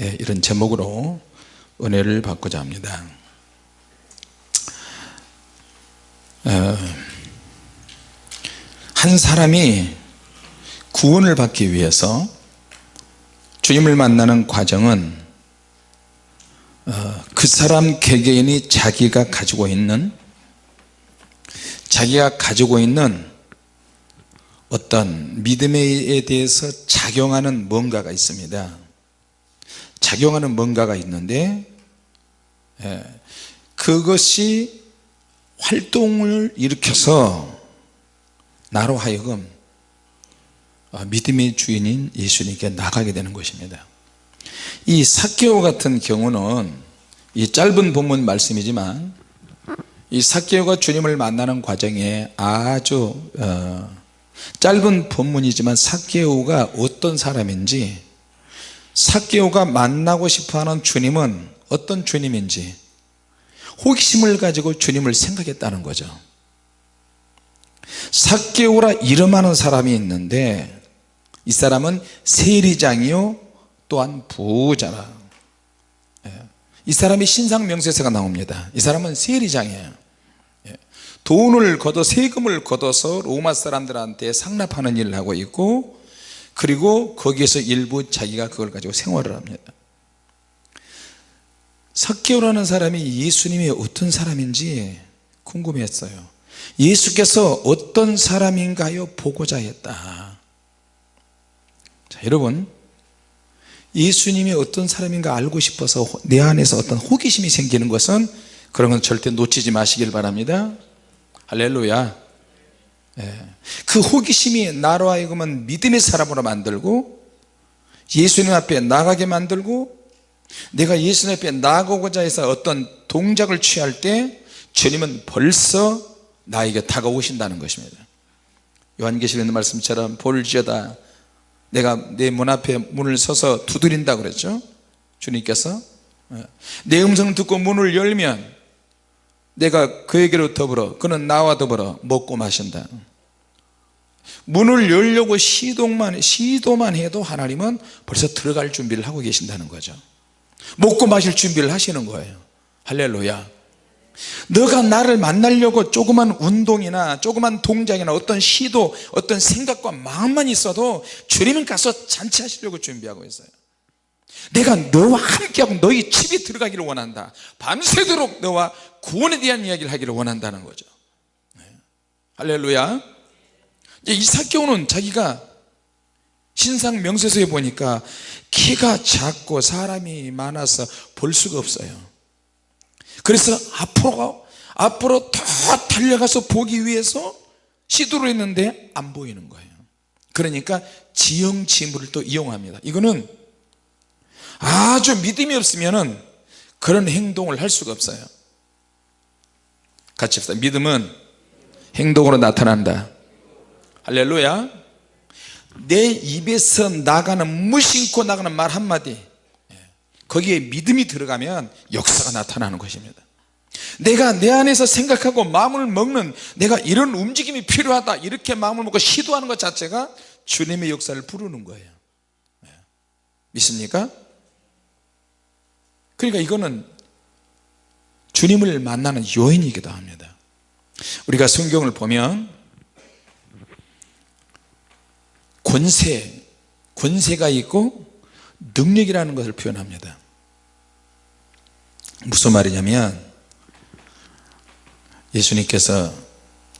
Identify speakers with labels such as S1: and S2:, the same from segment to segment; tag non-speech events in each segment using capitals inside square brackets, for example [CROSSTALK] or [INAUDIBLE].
S1: 예, 이런 제목으로 은혜를 받고자 합니다. 어, 한 사람이 구원을 받기 위해서 주님을 만나는 과정은 어, 그 사람 개개인이 자기가 가지고 있는 자기가 가지고 있는 어떤 믿음에 대해서 작용하는 뭔가가 있습니다 작용하는 뭔가가 있는데 예, 그것이 활동을 일으켜서 나로 하여금 어, 믿음의 주인인 예수님께 나가게 되는 것입니다. 이 사케오 같은 경우는 이 짧은 본문 말씀이지만 이 사케오가 주님을 만나는 과정에 아주 어, 짧은 본문이지만 사케오가 어떤 사람인지 사케오가 만나고 싶어하는 주님은 어떤 주님인지 호기심을 가지고 주님을 생각했다는 거죠 사케오라 이름하는 사람이 있는데 이 사람은 세리장이요 또한 부자라 예. 이 사람이 신상명세서가 나옵니다 이 사람은 세리장이에요 예. 돈을 걷어 세금을 걷어서 로마 사람들한테 상납하는 일을 하고 있고 그리고 거기에서 일부 자기가 그걸 가지고 생활을 합니다. 석개오라는 사람이 예수님이 어떤 사람인지 궁금했어요. 예수께서 어떤 사람인가요? 보고자 했다. 자 여러분 예수님이 어떤 사람인가 알고 싶어서 내 안에서 어떤 호기심이 생기는 것은 그런 건 절대 놓치지 마시길 바랍니다. 할렐루야. 예. 그 호기심이 나로 하여금은 믿음의 사람으로 만들고 예수님 앞에 나가게 만들고 내가 예수님 앞에 나가고자 해서 어떤 동작을 취할 때 주님은 벌써 나에게 다가오신다는 것입니다. 요한계시록 있는 말씀처럼 볼지어다 내가 내 문 앞에 문을 서서 두드린다 그랬죠. 주님께서. 예. 내 음성을 듣고 문을 열면 내가 그에게로 더불어 그는 나와 더불어 먹고 마신다. 문을 열려고 시도만, 시도만 해도 하나님은 벌써 들어갈 준비를 하고 계신다는 거죠. 먹고 마실 준비를 하시는 거예요. 할렐루야. 너가 나를 만나려고 조그만 운동이나 조그만 동작이나 어떤 시도 어떤 생각과 마음만 있어도 주님은 가서 잔치하시려고 준비하고 있어요 내가 너와 함께하고 너희 집에 들어가기를 원한다. 밤새도록 너와 구원에 대한 이야기를 하기를 원한다는 거죠. 네. 할렐루야. 이사교는 자기가 신상 명세서에 보니까 키가 작고 사람이 많아서 볼 수가 없어요. 그래서 앞으로 앞으로 더 달려가서 보기 위해서 시도를 했는데 안 보이는 거예요. 그러니까 지형 지물을 또 이용합니다. 이거는 아주 믿음이 없으면 그런 행동을 할 수가 없어요. 같이 합시다. 믿음은 행동으로 나타난다. 할렐루야. 내 입에서 나가는 무심코 나가는 말 한마디. 예. 거기에 믿음이 들어가면 역사가 나타나는 것입니다. 내가 내 안에서 생각하고 마음을 먹는 내가 이런 움직임이 필요하다 이렇게 마음을 먹고 시도하는 것 자체가 주님의 역사를 부르는 거예요. 예. 믿습니까? 그러니까 이거는 주님을 만나는 요인이기도 합니다. 우리가 성경을 보면 권세 권세가 있고 능력이라는 것을 표현합니다. 무슨 말이냐면 예수님께서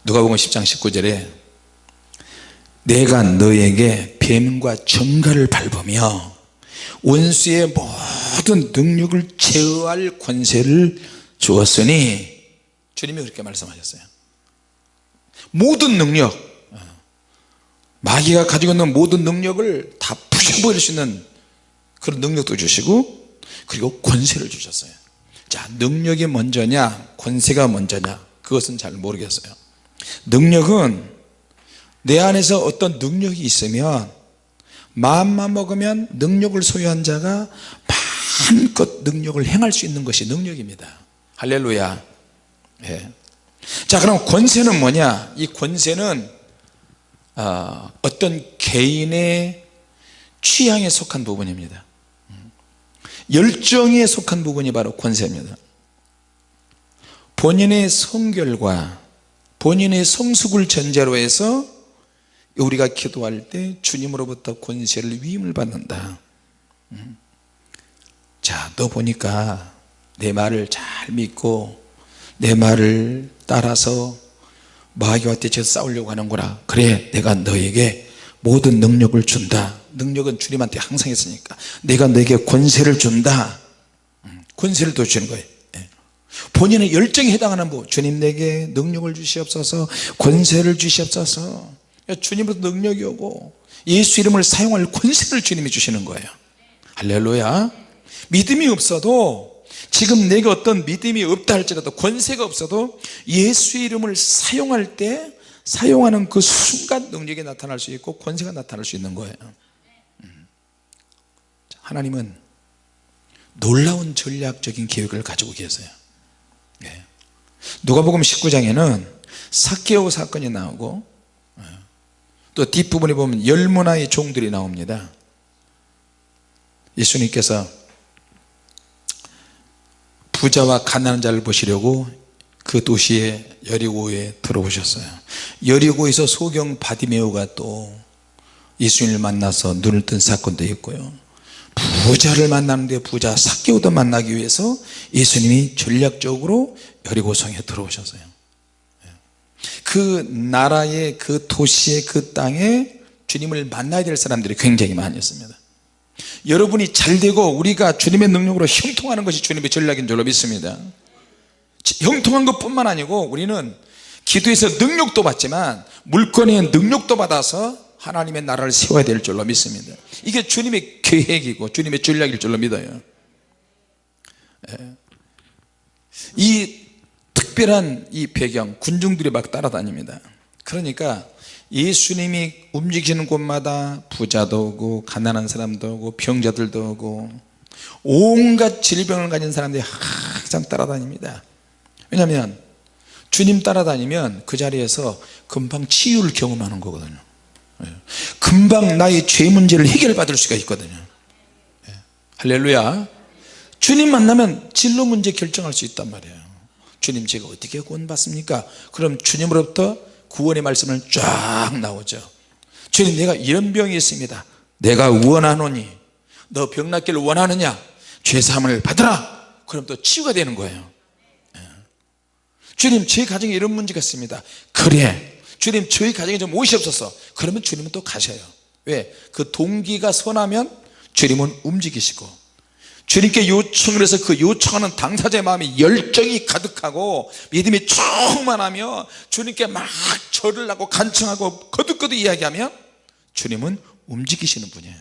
S1: 누가복음 10장 19절에 내가 너에게 뱀과 정갈을 밟으며 원수의 모든 능력을 제어할 권세를 주었으니 주님이 그렇게 말씀하셨어요. 모든 능력 마귀가 가지고 있는 모든 능력을 다 부셔버릴 수 있는 그런 능력도 주시고 그리고 권세를 주셨어요. 자 능력이 먼저냐 권세가 먼저냐 그것은 잘 모르겠어요. 능력은 내 안에서 어떤 능력이 있으면 마음만 먹으면 능력을 소유한 자가 마음껏 능력을 행할 수 있는 것이 능력입니다. 할렐루야. 네. 자 그럼 권세는 뭐냐? 이 권세는 어, 어떤 개인의 취향에 속한 부분입니다. 열정에 속한 부분이 바로 권세입니다. 본인의 성결과 본인의 성숙을 전제로 해서 우리가 기도할 때 주님으로부터 권세를 위임을 받는다. 음. 자너 보니까 내 말을 잘 믿고 내 말을 따라서 마귀와 대쳐 싸우려고 하는구나. 그래 내가 너에게 모든 능력을 준다. 능력은 주님한테 항상 있으니까. 내가 너에게 권세를 준다. 음, 권세를 또 주는 거예요. 예. 본인의 열정에 해당하는 부 주님 내게 능력을 주시옵소서 권세를 주시옵소서 주님으로부터 능력이 오고 예수 이름을 사용할 권세를 주님이 주시는 거예요 할렐루야 믿음이 없어도 지금 내게 어떤 믿음이 없다 할지라도 권세가 없어도 예수 이름을 사용할 때 사용하는 그 순간 능력이 나타날 수 있고 권세가 나타날 수 있는 거예요 음. 하나님은 놀라운 전략적인 계획을 가지고 계세요 예. 누가복음 19장에는 사케오 사건이 나오고 예. 또 뒷부분에 보면 열문화의 종들이 나옵니다. 예수님께서 부자와 가난한 자를 보시려고 그 도시에 여리고에 들어오셨어요. 여리고에서 소경 바디메오가 또 예수님을 만나서 눈을 뜬 사건도 있고요. 부자를 만나는데 부자 사개오도 만나기 위해서 예수님이 전략적으로 여리고성에 들어오셨어요 그 나라의 그 도시의 그 땅에 주님을 만나야 될 사람들이 굉장히 많이 있습니다. 여러분이 잘 되고 우리가 주님의 능력으로 형통하는 것이 주님의 전략인 줄로 믿습니다. 형통한 것 뿐만 아니고 우리는 기도에서 능력도 받지만 물건의 능력도 받아서 하나님의 나라를 세워야 될 줄로 믿습니다. 이게 주님의 계획이고 주님의 전략일 줄로 믿어요. 예. 이 특별한 이 배경 군중들이 막 따라다닙니다. 그러니까 예수님이 움직이는 곳마다 부자도 오고 가난한 사람도 오고 병자들도 오고 온갖 질병을 가진 사람들이 항상 따라다닙니다. 왜냐하면 주님 따라다니면 그 자리에서 금방 치유를 경험하는 거거든요. 예. 금방 나의 죄 문제를 해결받을 수가 있거든요. 예. 할렐루야. 주님 만나면 진로 문제 결정할 수 있단 말이에요 주님 제가 어떻게 구원받습니까? 그럼 주님으로부터 구원의 말씀은 쫙 나오죠. 주님 내가 이런 병이 있습니다. 내가 원하노니 너 병 낫기를 원하느냐? 죄사함을 받으라! 그럼 또 치유가 되는 거예요. 예. 주님 제 가정에 이런 문제가 있습니다. 그래 주님 저희 가정에 좀 옷이 없어서. 그러면 주님은 또 가셔요. 왜? 그 동기가 선하면 주님은 움직이시고 주님께 요청을 해서 그 요청하는 당사자의 마음에 열정이 가득하고 믿음이 충만하며 주님께 막 절을 하고 간청하고 거듭거듭 이야기하면 주님은 움직이시는 분이에요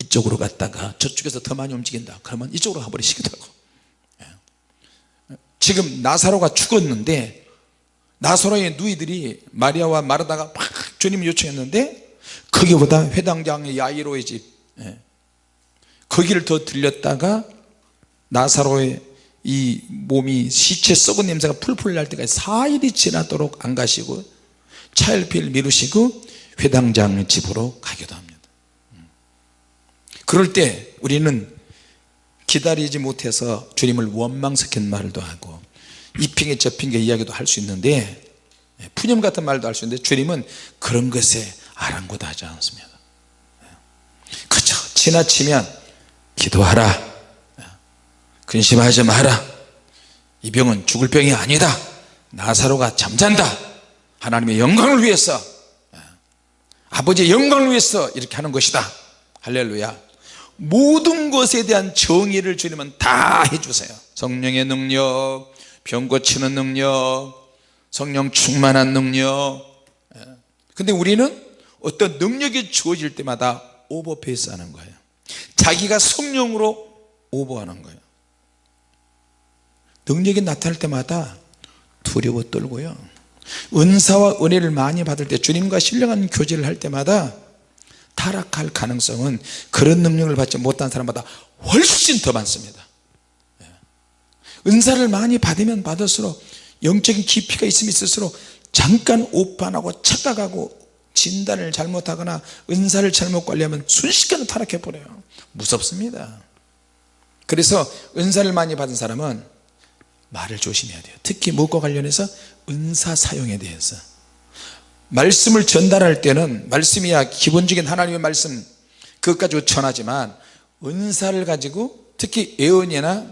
S1: 이쪽으로 갔다가 저쪽에서 더 많이 움직인다 그러면 이쪽으로 가버리시기도 하고 예. 지금 나사로가 죽었는데 나사로의 누이들이 마리아와 마르다가 막 주님 요청했는데 거기보다 회당장의 야이로의 집 예. 거기를 더 들렸다가 나사로의 이 몸이 시체 썩은 냄새가 풀풀 날 때까지 4일이 지나도록 안 가시고 차일피일 미루시고 회당장 집으로 가기도 합니다. 그럴 때 우리는 기다리지 못해서 주님을 원망스킨 말도 하고 이 핑계 저 핑계 이야기도 할 수 있는데 푸념 같은 말도 할 수 있는데 주님은 그런 것에 아랑곳하지 않습니다. 그저 지나치면 기도하라. 근심하지 마라. 이 병은 죽을 병이 아니다. 나사로가 잠잔다. 하나님의 영광을 위해서. 아버지의 영광을 위해서 이렇게 하는 것이다. 할렐루야. 모든 것에 대한 정의를 주님은 다 해주세요. 성령의 능력 병 고치는 능력 성령 충만한 능력. 근데 우리는 어떤 능력이 주어질 때마다 오버페이스 하는 거예요 자기가 성령으로 오버하는 거예요. 능력이 나타날 때마다 두려워 떨고요. 은사와 은혜를 많이 받을 때 주님과 신령한 교제를 할 때마다 타락할 가능성은 그런 능력을 받지 못한 사람보다 훨씬 더 많습니다. 예. 은사를 많이 받으면 받을수록 영적인 깊이가 있으면 있을수록 잠깐 오판하고 착각하고 진단을 잘못하거나 은사를 잘못 관리하면 순식간에 타락해 버려요. 무섭습니다. 그래서 은사를 많이 받은 사람은 말을 조심해야 돼요. 특히 무엇과 관련해서? 은사 사용에 대해서. 말씀을 전달할 때는 말씀이야 기본적인 하나님의 말씀 그것 가지고 전하지만 은사를 가지고 특히 예언이나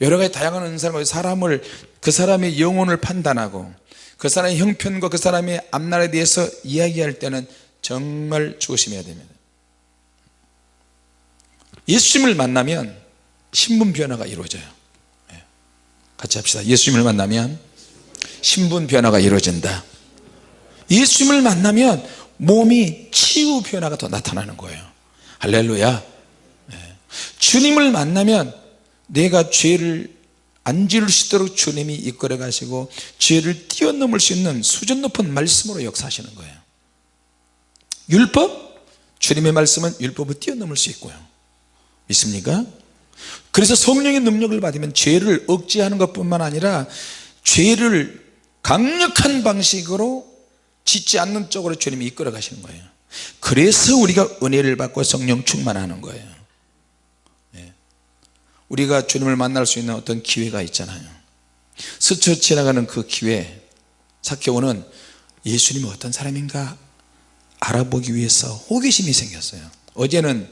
S1: 여러 가지 다양한 은사를 가지고 사람을 그 사람의 영혼을 판단하고 그 사람의 형편과 그 사람의 앞날에 대해서 이야기할 때는 정말 조심해야 됩니다. 예수님을 만나면 신분 변화가 이루어져요. 예. 같이 합시다. 예수님을 만나면 신분 변화가 이루어진다. 예수님을 만나면 몸이 치유 변화가 더 나타나는 거예요. 할렐루야. 예. 주님을 만나면 내가 죄를 안 지을 수 있도록 주님이 이끌어 가시고 죄를 뛰어넘을 수 있는 수준 높은 말씀으로 역사하시는 거예요 율법 주님의 말씀은 율법을 뛰어넘을 수 있고요 믿습니까? 그래서 성령의 능력을 받으면 죄를 억제하는 것 뿐만 아니라 죄를 강력한 방식으로 짓지 않는 쪽으로 주님이 이끌어 가시는 거예요 그래서 우리가 은혜를 받고 성령 충만하는 거예요 예. 우리가 주님을 만날 수 있는 어떤 기회가 있잖아요. 스쳐 지나가는 그 기회 사케오는 예수님이 어떤 사람인가 알아보기 위해서 호기심이 생겼어요. 어제는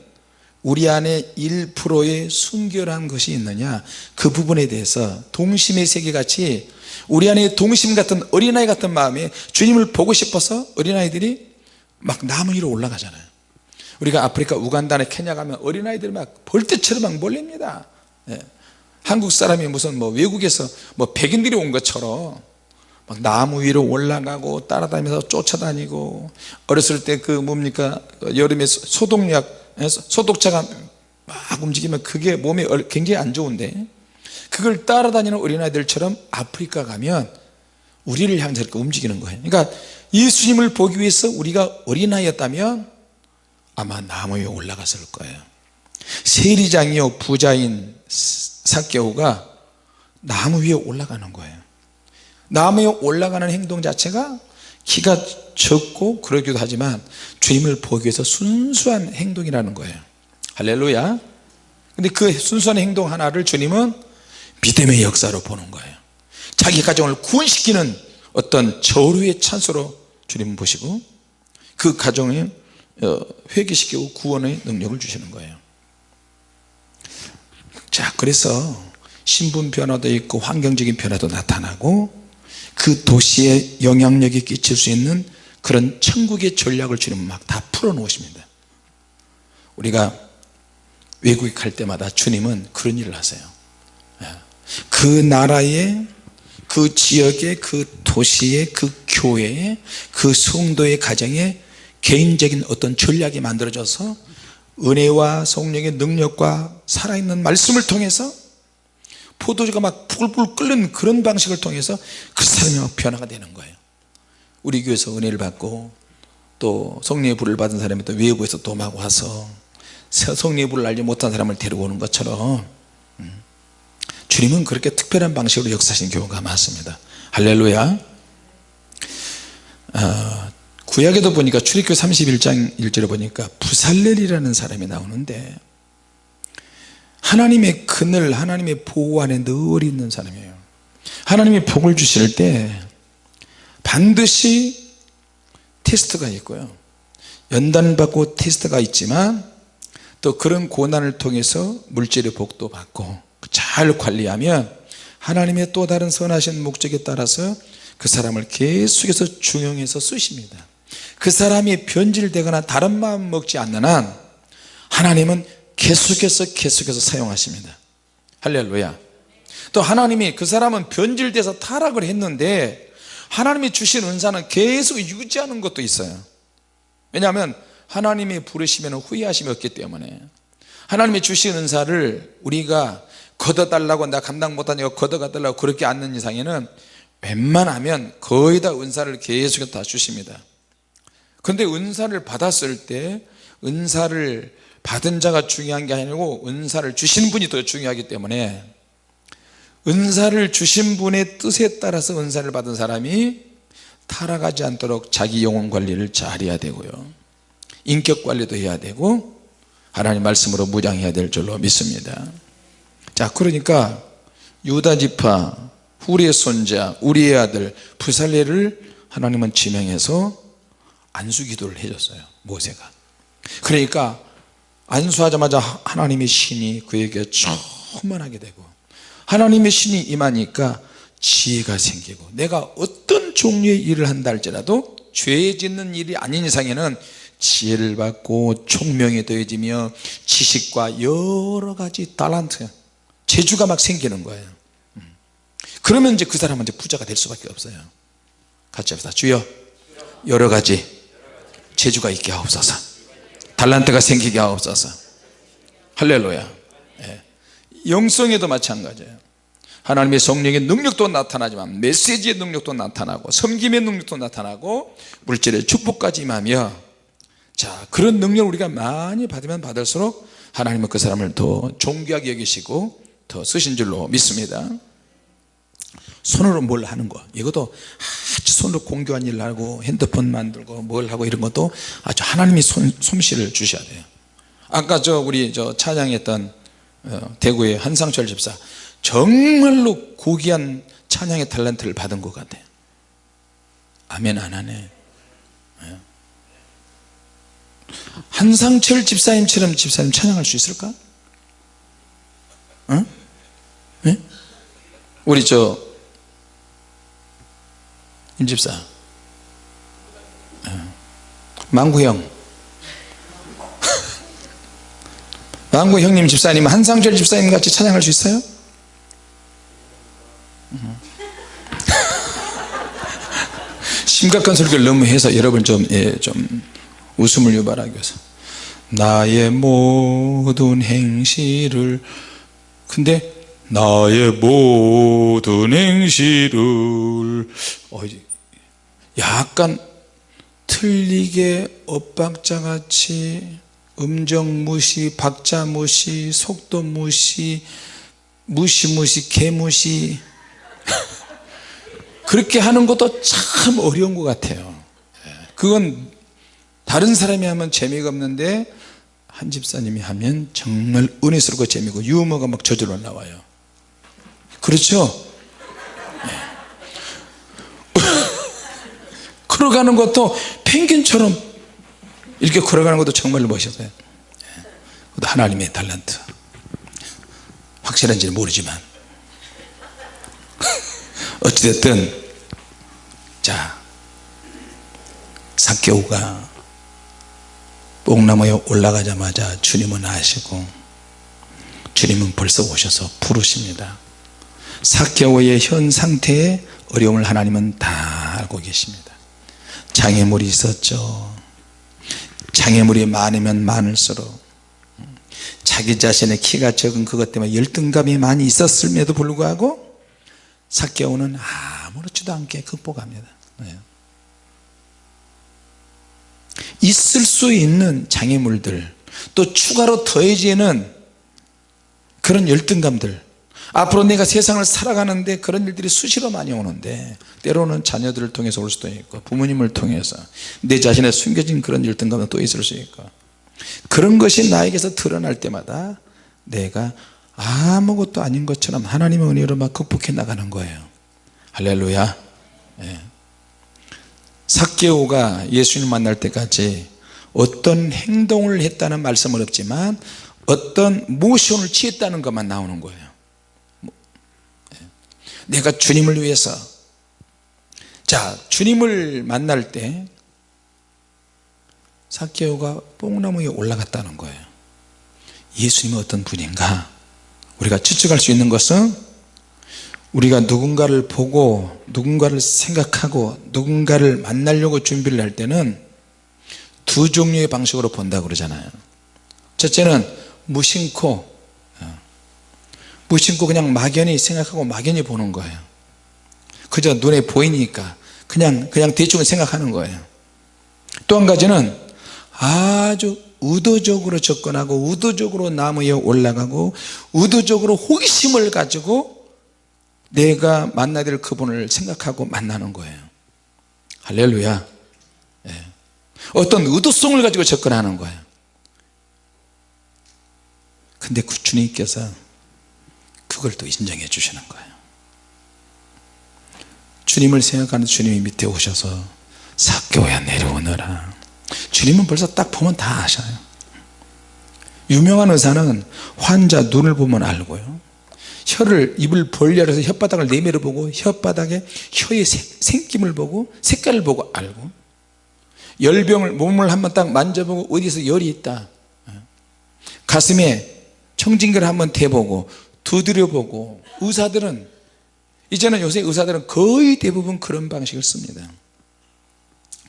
S1: 우리 안에 1%의 순결한 것이 있느냐? 그 부분에 대해서 동심의 세계같이 우리 안에 동심 같은 어린아이 같은 마음에 주님을 보고 싶어서 어린아이들이 막 나무 위로 올라가잖아요. 우리가 아프리카 우간다나 케냐 가면 어린아이들이 막 벌떼처럼 막 몰립니다. 예. 한국 사람이 무슨 뭐 외국에서 뭐 백인들이 온 것처럼 막 나무 위로 올라가고 따라다니면서 쫓아다니고 어렸을 때 그 뭡니까? 여름에 소독약 소독차가 막 움직이면 그게 몸에 굉장히 안 좋은데 그걸 따라다니는 어린아이들처럼 아프리카 가면 우리를 향해서 이렇게 움직이는 거예요. 그러니까 예수님을 보기 위해서 우리가 어린아이였다면 아마 나무 위에 올라갔을 거예요 세리장이요 부자인 사개오가 나무 위에 올라가는 거예요. 나무 위에 올라가는 행동 자체가 키가 적고 그러기도 하지만 주님을 보기 위해서 순수한 행동이라는 거예요. 할렐루야. 근데 그 순수한 행동 하나를 주님은 믿음의 역사로 보는 거예요. 자기 가정을 구원시키는 어떤 저루의 찬스로 주님은 보시고 그 가정을 어, 회개시키고 구원의 능력을 주시는 거예요 자 그래서 신분 변화도 있고 환경적인 변화도 나타나고 그 도시에 영향력이 끼칠 수 있는 그런 천국의 전략을 주님은 막 다 풀어 놓으십니다 우리가 외국에 갈 때마다 주님은 그런 일을 하세요 예. 그 나라의 그 지역의 그 도시의 그 교회의 그 성도의 가정에 개인적인 어떤 전략이 만들어져서 은혜와 성령의 능력과 살아있는 말씀을 통해서 포도주가 막 불불 끓는 그런 방식을 통해서 그 사람이 막 변화가 되는 거예요. 우리 교회에서 은혜를 받고 또 성령의 불을 받은 사람이 또 외부에서 또 막 와서 성령의 불을 알지 못한 사람을 데리고 오는 것처럼 음, 주님은 그렇게 특별한 방식으로 역사하시는 경우가 많습니다. 할렐루야. 어, 구약에도 보니까 출애굽 31장 1절에 보니까 부살렐이라는 사람이 나오는데 하나님의 그늘 하나님의 보호 안에 늘 있는 사람이에요. 하나님이 복을 주실 때 반드시 테스트가 있고요. 연단받고 테스트가 있지만 또 그런 고난을 통해서 물질의 복도 받고 잘 관리하면 하나님의 또 다른 선하신 목적에 따라서 그 사람을 계속해서 중용해서 쓰십니다 그 사람이 변질되거나 다른 마음 먹지 않는 한 하나님은 계속해서 계속해서 사용하십니다. 할렐루야. 또 하나님이 그 사람은 변질돼서 타락을 했는데 하나님이 주신 은사는 계속 유지하는 것도 있어요. 왜냐하면 하나님이 부르시면 후회하심이 없기 때문에 하나님이 주신 은사를 우리가 걷어달라고 나 감당 못하니까 걷어가달라고 그렇게 않는 이상에는 웬만하면 거의 다 은사를 계속 다 주십니다 그런데 은사를 받았을 때 은사를 받은 자가 중요한 게 아니고 은사를 주신 분이 더 중요하기 때문에 은사를 주신 분의 뜻에 따라서 은사를 받은 사람이 타락하지 않도록 자기 영혼 관리를 잘 해야 되고요. 인격 관리도 해야 되고 하나님 말씀으로 무장해야 될 줄로 믿습니다. 자 그러니까 유다지파 후리의 손자 우리의 아들 부살레를 하나님은 지명해서 안수 기도를 해줬어요 모세가. 그러니까 안수하자마자 하나님의 신이 그에게 충만하게 되고 하나님의 신이 임하니까 지혜가 생기고 내가 어떤 종류의 일을 한다 할지라도 죄 짓는 일이 아닌 이상에는 지혜를 받고 총명이 더해지며 지식과 여러 가지 달란트 재주가 막 생기는 거예요. 음. 그러면 이제 그 사람은 이제 부자가 될 수밖에 없어요. 같이 합시다. 주여 여러 가지 재주가 있게 하옵소서. 달란트가 생기게 하옵소서. 할렐루야. 예. 영성에도 마찬가지예요. 하나님의 성령의 능력도 나타나지만 메시지의 능력도 나타나고 섬김의 능력도 나타나고 물질의 축복까지 임하며 자 그런 능력을 우리가 많이 받으면 받을수록 하나님은 그 사람을 더 존귀하게 여기시고 더 쓰신 줄로 믿습니다 손으로 뭘 하는 거 이것도 아주 손으로 공교한 일을 하고 핸드폰 만들고 뭘 하고 이런 것도 아주 하나님이 손, 솜씨를 주셔야 돼요 아까 저 우리 저 찬양했던 어, 대구의 한상철 집사 정말로 고귀한 찬양의 탤런트를 받은 것 같아요 아멘 안 하네 예. 한상철 집사님처럼 집사님 찬양할 수 있을까? 어? 네? 우리 저 임집사 어. 망구형 망구 형님 집사님 한상철 집사님 같이 찬양할 수 있어요? [LAUGHS] 심각한 설교를 너무 해서 여러분 좀, 예, 좀 웃음을 유발하기 위해서 나의 모든 행실을 근데 나의 모든 행실을 어, 약간 틀리게 엇박자같이 음정 무시 박자 무시 속도 무시 무시무시 개무시. [LAUGHS] 그렇게 하는 것도 참 어려운 것 같아요. 그건 다른 사람이 하면 재미가 없는데 한 집사님이 하면 정말 은혜스럽고 재미고 유머가 막 저절로 나와요. 그렇죠 네. 걸어가는 것도 펭귄처럼 이렇게 걸어가는 것도 정말 멋있어요. 네. 그것도 하나님의 달란트. 확실한지는 모르지만. [LAUGHS] 어찌됐든 자 사개오가 뽕나무에 올라가자마자 주님은 아시고 주님은 벌써 오셔서 부르십니다. 사개오의 현 상태의 어려움을 하나님은 다 알고 계십니다 장애물이 있었죠. 장애물이 많으면 많을수록. 자기 자신의 키가 적은 그것 때문에 열등감이 많이 있었음에도 불구하고 사개오는 아무렇지도 않게 극복합니다. 네. 있을 수 있는 장애물들 또 추가로 더해지는 그런 열등감들 앞으로 내가 세상을 살아가는데 그런 일들이 수시로 많이 오는데 때로는 자녀들을 통해서 올 수도 있고 부모님을 통해서 내 자신의 숨겨진 그런 열등감도 또 있을 수 있고 그런 것이 나에게서 드러날 때마다 내가 아무것도 아닌 것처럼 하나님의 은혜로 막 극복해 나가는 거예요 할렐루야 예. 사개오가 예수님 만날 때까지 어떤 행동을 했다는 말씀은 없지만 어떤 모션을 취했다는 것만 나오는 거예요. 내가 주님을 위해서. 자 주님을 만날 때 사개오가 뽕나무에 올라갔다는 거예요. 예수님은 어떤 분인가? 우리가 추측할 수 있는 것은 우리가 누군가를 보고 누군가를 생각하고 누군가를 만나려고 준비를 할 때는 두 종류의 방식으로 본다고 그러잖아요. 첫째는 무심코 어, 무심코 그냥 막연히 생각하고 막연히 보는 거예요. 그저 눈에 보이니까 그냥 그냥 대충 생각하는 거예요. 또 한 가지는 아주 의도적으로 접근하고 의도적으로 나무에 올라가고 의도적으로 호기심을 가지고 내가 만나야 될 그분을 생각하고 만나는 거예요. 할렐루야. 예. 어떤 의도성을 가지고 접근하는 거예요. 근데 그 주님께서 그걸 또 인정해 주시는 거예요. 주님을 생각하는 주님이 밑에 오셔서 사교야 내려오너라. 주님은 벌써 딱 보면 다 아셔요. 유명한 의사는 환자 눈을 보면 알고요. 혀를 입을 벌려서 혓바닥을 내밀어 보고 혓바닥에 혀의 생김을 보고 색깔을 보고 알고. 열병을 몸을 한번 딱 만져보고 어디서 열이 있다. 가슴에 청진기를 한번 대보고 두드려보고 의사들은 이제는 요새 의사들은 거의 대부분 그런 방식을 씁니다.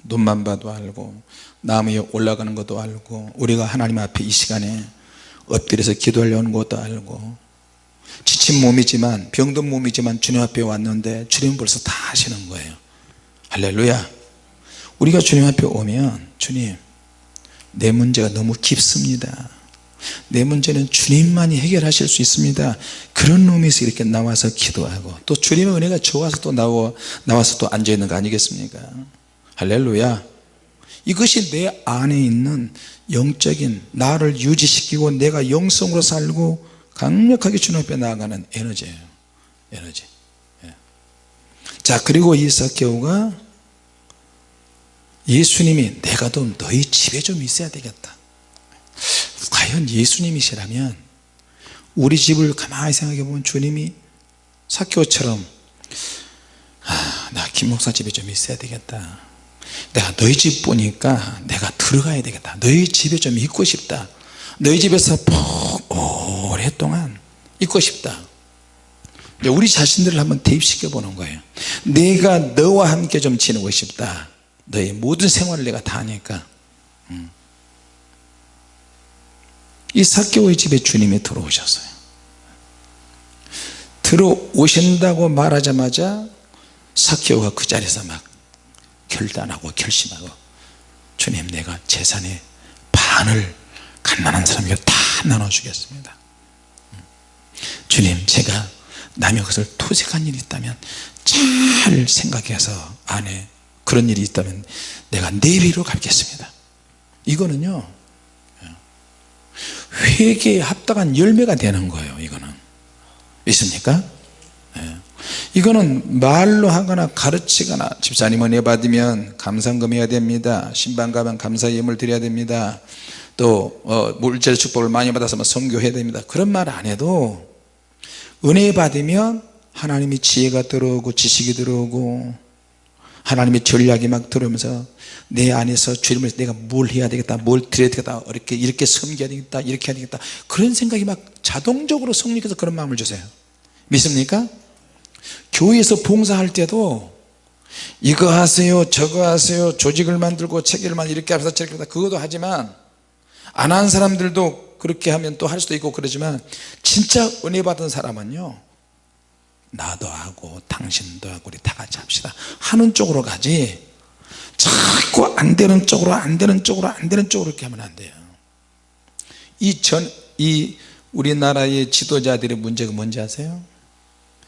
S1: 눈만 봐도 알고 나무 에 올라가는 것도 알고 우리가 하나님 앞에 이 시간에 엎드려서 기도하려는 것도 알고 지친 몸이지만 병든 몸이지만 주님 앞에 왔는데 주님은 벌써 다 하시는 거예요. 할렐루야. 우리가 주님 앞에 오면 주님 내 문제가 너무 깊습니다 내 문제는 주님만이 해결하실 수 있습니다. 그런 놈에서 이렇게 나와서 기도하고 또 주님의 은혜가 좋아서 또 나와, 나와서 또 앉아있는 거 아니겠습니까? 할렐루야. 이것이 내 안에 있는 영적인 나를 유지시키고 내가 영성으로 살고 강력하게 주님 앞에 나아가는 에너지예요 에너지. 예. 자 그리고 이 사케오가 예수님이 내가 좀 너희 집에 좀 있어야 되겠다 과연 예수님이시라면 우리 집을 가만히 생각해 보면 주님이 사케오처럼 아, 나 김목사 집에 좀 있어야 되겠다. 내가 너희 집 보니까 내가 들어가야 되겠다. 너희 집에 좀 있고 싶다. 너희 집에서 푹 오랫동안 있고 싶다. 우리 자신들을 한번 대입시켜 보는 거예요. 내가 너와 함께 좀 지내고 싶다. 너의 모든 생활을 내가 다 하니까. 음. 이 사개오의 집에 주님이 들어오셨어요. 들어오신다고 말하자마자 사개오가 그 자리에서 막 결단하고 결심하고 주님 내가 재산의 반을 갓난한 사람에게 다 나눠주겠습니다. 주님 제가 남의 것을 토색한 일이 있다면 잘 생각해서 안에 그런 일이 있다면 내가 내비로 갚겠습니다. 이거는요 회개에 합당한 열매가 되는 거예요 이거는 있습니까? 예. 이거는 말로 하거나 가르치거나 집사님 은혜 받으면 감상금 해야 됩니다 신방 가면 감사 예물 드려야 됩니다 또 어, 물질 축복을 많이 받아서 성교해야 됩니다 그런 말 안 해도 은혜 받으면 하나님이 지혜가 들어오고 지식이 들어오고 하나님의 전략이 막 들어오면서 내 안에서 주님을 내가 뭘 해야 되겠다 뭘 드려야 되겠다 이렇게 이렇게 섬겨야 되겠다 이렇게 해야 되겠다. 그런 생각이 막 자동적으로 성령께서 그런 마음을 주세요. 믿습니까? 교회에서 봉사할 때도 이거 하세요 저거 하세요 조직을 만들고 체계를 만 이렇게 하면서 저렇게 하다. 그것도 하지만 안 한 사람들도 그렇게 하면 또 할 수도 있고 그러지만 진짜 은혜 받은 사람은요 나도 하고 당신도 하고 우리 다 같이 합시다. 하는 쪽으로 가지. 자꾸 안 되는 쪽으로 안 되는 쪽으로 안 되는 쪽으로 이렇게 하면 안 돼요. 이 전 이 우리나라의 지도자들의 문제가 뭔지 아세요?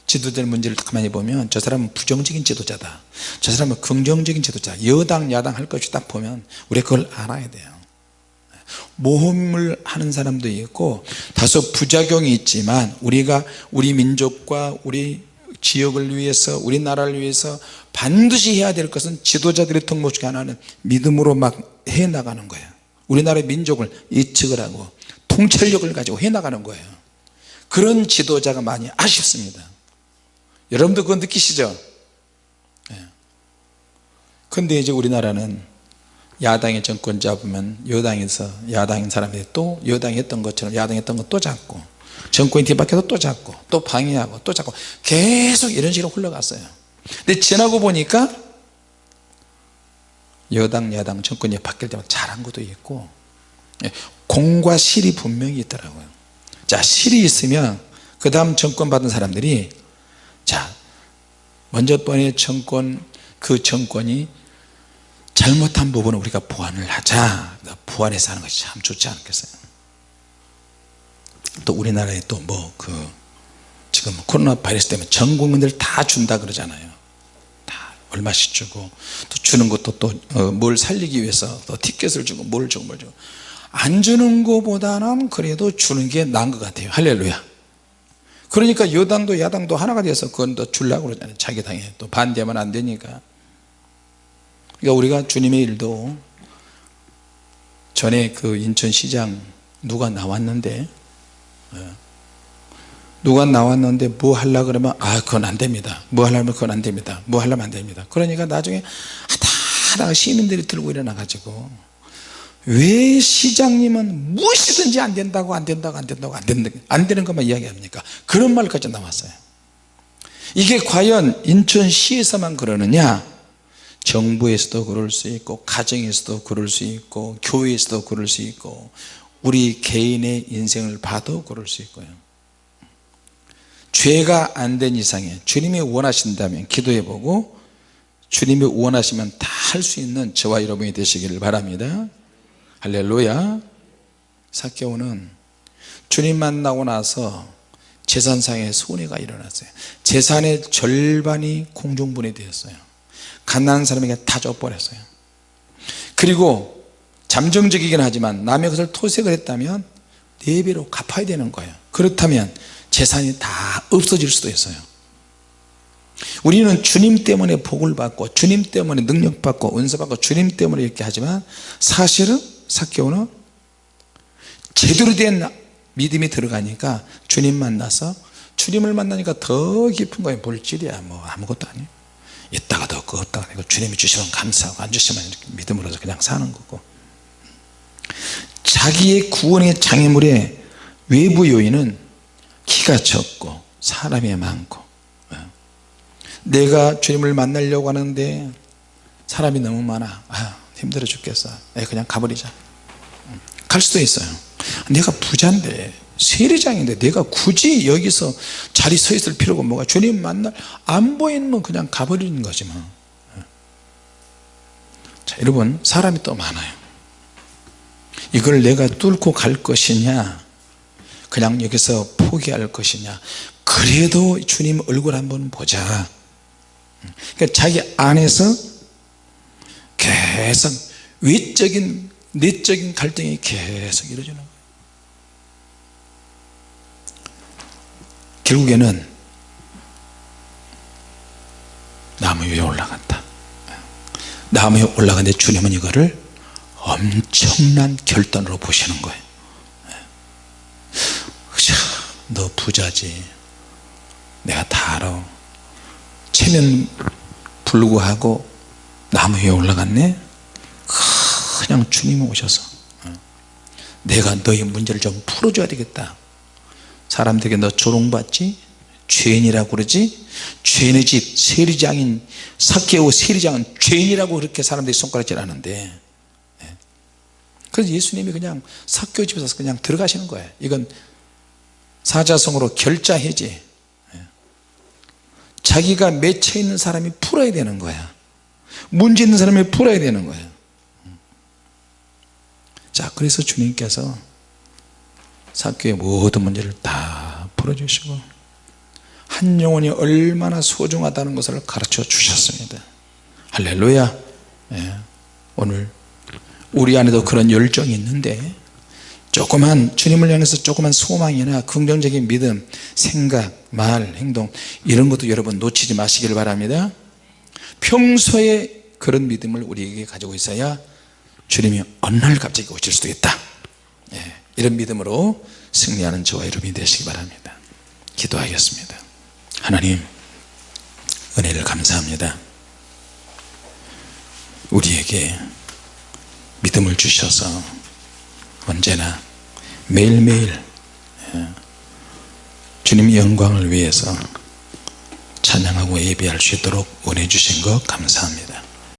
S1: 지도자의 문제를 가만히 보면 저 사람은 부정적인 지도자다. 저 사람은 긍정적인 지도자. 여당 야당 할 것이 딱 보면 우리가 그걸 알아야 돼요 모험을 하는 사람도 있고 다소 부작용이 있지만 우리가 우리 민족과 우리 지역을 위해서 우리나라를 위해서 반드시 해야 될 것은 지도자들의 통목 중에 하나는 믿음으로 막 해나가는 거예요. 우리나라의 민족을 예측을 하고 통찰력을 가지고 해나가는 거예요. 그런 지도자가 많이 아쉽습니다. 여러분도 그거 느끼시죠? 근데 이제 우리나라는 야당의 정권 잡으면 여당에서 야당인 사람들이 또 여당이 했던 것처럼 야당이 했던 거 또 잡고 정권이 뒤바뀌어서 또 잡고 또 방해하고 또 잡고 계속 이런 식으로 흘러갔어요. 근데 지나고 보니까 여당 야당 정권이 바뀔 때마다 잘한 것도 있고 예, 공과 실이 분명히 있더라고요. 자 실이 있으면 그 다음 정권 받은 사람들이 자 먼저 번의 정권 그 정권이 잘못한 부분은 우리가 보완을 하자. 보완해서 하는 것이 참 좋지 않겠어요? 또 우리나라에 또 뭐 그 지금 코로나 바이러스 때문에 전 국민들 다 준다 그러잖아요. 다 얼마씩 주고 또 주는 것도 또뭘 어, 살리기 위해서 또 티켓을 주고 뭘 주고 뭘 주고. 안 주는 것보다는 그래도 주는 게 나은 것 같아요. 할렐루야. 그러니까 여당도 야당도 하나가 돼서 그건 또 주려고 그러잖아요. 자기 당에 또 반대하면 안 되니까 그러니까 우리가 주님의 일도 전에 그 인천시장 누가 나왔는데 예. 누가 나왔는데 뭐 하려 그러면 아 그건 안 됩니다. 뭐 하려면 그건 안 됩니다. 뭐 하려면 안 됩니다. 그러니까 나중에 하다하다 시민들이 들고 일어나 가지고 왜 시장님은 무엇이든지 안 된다고 안 된다고 안 된다고 안 된다 안 되는 것만 이야기합니까? 그런 말까지 나왔어요. 이게 과연 인천시에서만 그러느냐 정부에서도 그럴 수 있고 가정에서도 그럴 수 있고 교회에서도 그럴 수 있고 우리 개인의 인생을 봐도 그럴 수 있고요. 죄가 안 된 이상에 주님이 원하신다면 기도해 보고 주님이 원하시면 다 할 수 있는 저와 여러분이 되시기를 바랍니다. 할렐루야. 사케오는 주님 만나고 나서 재산상의 손해가 일어났어요. 재산의 절반이 공중분해 되었어요 가난한 사람에게 다 줘버렸어요. 그리고 잠정적이긴 하지만 남의 것을 토색을 했다면 4배로 갚아야 되는 거예요. 그렇다면 재산이 다 없어질 수도 있어요. 우리는 주님 때문에 복을 받고 주님 때문에 능력 받고 은사 받고 주님 때문에 이렇게 하지만 사실은 사케오는 제대로 된 믿음이 들어가니까 주님 만나서 주님을 만나니까 더 깊은 거예요. 볼질이야 뭐 아무것도 아니에요 있다가도 없고 없다가 아니고 주님이 주시면 감사하고 안 주시면 믿음으로서 그냥 사는 거고. 자기의 구원의 장애물의 외부 요인은 키가 적고 사람이 많고. 내가 주님을 만나려고 하는데 사람이 너무 많아. 아, 힘들어 죽겠어. 에, 그냥 가버리자. 갈 수도 있어요. 내가 부자인데 세리장인데 내가 굳이 여기서 자리 서 있을 필요가 뭐가 주님 만날 안 보이면 그냥 가버리는 거지 뭐. 자 여러분 사람이 또 많아요. 이걸 내가 뚫고 갈 것이냐? 그냥 여기서 포기할 것이냐? 그래도 주님 얼굴 한번 보자. 그러니까 자기 안에서 계속 외적인 내적인 갈등이 계속 이루어지는 거예요 결국에는 나무 위에 올라갔다. 나무 위에 올라갔는데 주님은 이거를 엄청난 결단으로 보시는 거예요. 너 부자지. 내가 다 알아. 체면 불구하고 나무 위에 올라갔네? 그냥 주님이 오셔서. 내가 너의 문제를 좀 풀어줘야 되겠다 사람들에게 너 조롱받지? 죄인이라고 그러지? 죄인의 집 세리장인 사케오 세리장은 죄인이라고 그렇게 사람들이 손가락질 하는데. 그래서 예수님이 그냥 사케오 집에서 그냥 들어가시는 거예요. 이건 사자성어로 결자해지 자기가 맺혀 있는 사람이 풀어야 되는 거야. 문제 있는 사람이 풀어야 되는 거예요. 자 그래서 주님께서 사교의 모든 문제를 다 풀어 주시고 한 영혼이 얼마나 소중하다는 것을 가르쳐 주셨습니다. 할렐루야. 예, 오늘 우리 안에도 그런 열정이 있는데 조그만 주님을 향해서 조그만 소망이나 긍정적인 믿음 생각 말 행동 이런 것도 여러분 놓치지 마시길 바랍니다. 평소에 그런 믿음을 우리에게 가지고 있어야 주님이 어느 날 갑자기 오실 수도 있다. 예, 이런 믿음으로 승리하는 저와 여러분이 되시기 바랍니다 기도하겠습니다. 하나님 은혜를 감사합니다. 우리에게 믿음을 주셔서 언제나 매일매일 예, 주님의 영광을 위해서 찬양하고 예배할 수 있도록 은혜 주신 것 감사합니다